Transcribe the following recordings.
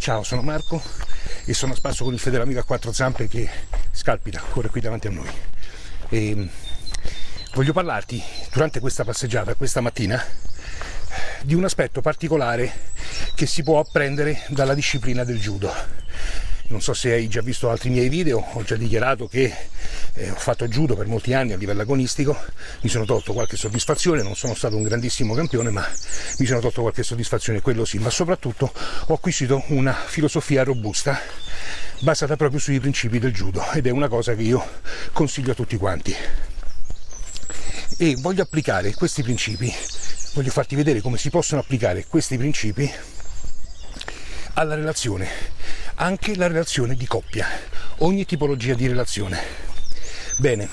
Ciao, sono Marco e sono a spasso con il fedele amico a quattro zampe che scalpita, corre qui davanti a noi. E mm, voglio parlarti durante questa passeggiata, questa mattina, di un aspetto particolare che si può apprendere dalla disciplina del judo. Non so se hai già visto altri miei video, ho già dichiarato che eh, ho fatto judo per molti anni a livello agonistico, mi sono tolto qualche soddisfazione, non sono stato un grandissimo campione, ma mi sono tolto qualche soddisfazione, quello sì, ma soprattutto ho acquisito una filosofia robusta basata proprio sui principi del judo ed è una cosa che io consiglio a tutti quanti. E voglio applicare questi principi, voglio farti vedere come si possono applicare questi principi alla relazione, anche la relazione di coppia, ogni tipologia di relazione. Bene,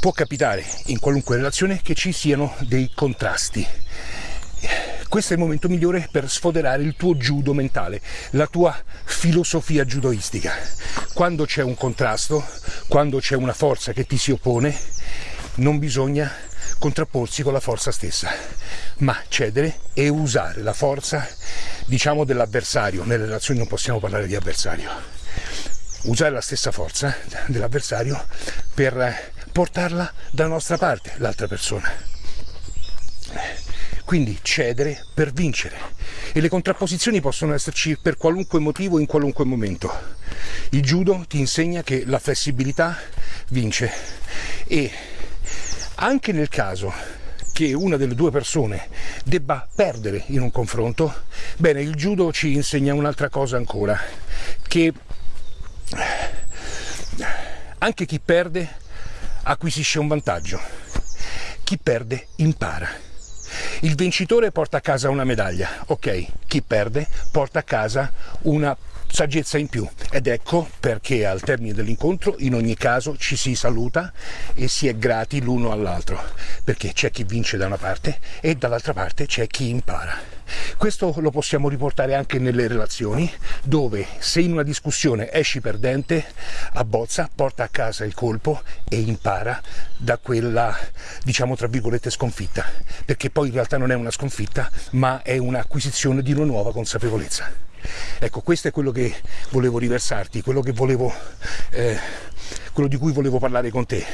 può capitare in qualunque relazione che ci siano dei contrasti. Questo è il momento migliore per sfoderare il tuo judo mentale, la tua filosofia judoistica. Quando c'è un contrasto, quando c'è una forza che ti si oppone, non bisogna contrapporsi con la forza stessa, ma cedere e usare la forza, diciamo, dell'avversario. Nelle relazioni non possiamo parlare di avversario. Usare la stessa forza dell'avversario per portarla dalla nostra parte, l'altra persona. Quindi cedere per vincere. E le contrapposizioni possono esserci per qualunque motivo, in qualunque momento. Il judo ti insegna che la flessibilità vince e anche nel caso che una delle due persone debba perdere in un confronto, bene, il judo ci insegna un'altra cosa ancora, che anche chi perde acquisisce un vantaggio, chi perde impara. Il vincitore porta a casa una medaglia, ok, chi perde porta a casa una saggezza in più. Ed ecco perché al termine dell'incontro in ogni caso ci si saluta e si è grati l'uno all'altro. Perché c'è chi vince da una parte e dall'altra parte c'è chi impara questo lo possiamo riportare anche nelle relazioni dove se in una discussione esci perdente abbozza, porta a casa il colpo e impara da quella diciamo tra virgolette sconfitta. Perché poi in realtà non è una sconfitta ma è un'acquisizione di una nuova consapevolezza. Ecco, questo è quello che volevo riversarti, quello, volevo, eh, quello di cui volevo parlare con te,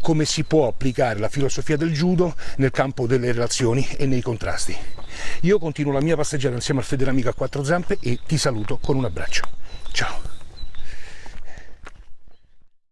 come si può applicare la filosofia del judo nel campo delle relazioni e nei contrasti. Io continuo la mia passeggiata insieme al fedele amico a quattro zampe e ti saluto con un abbraccio. Ciao!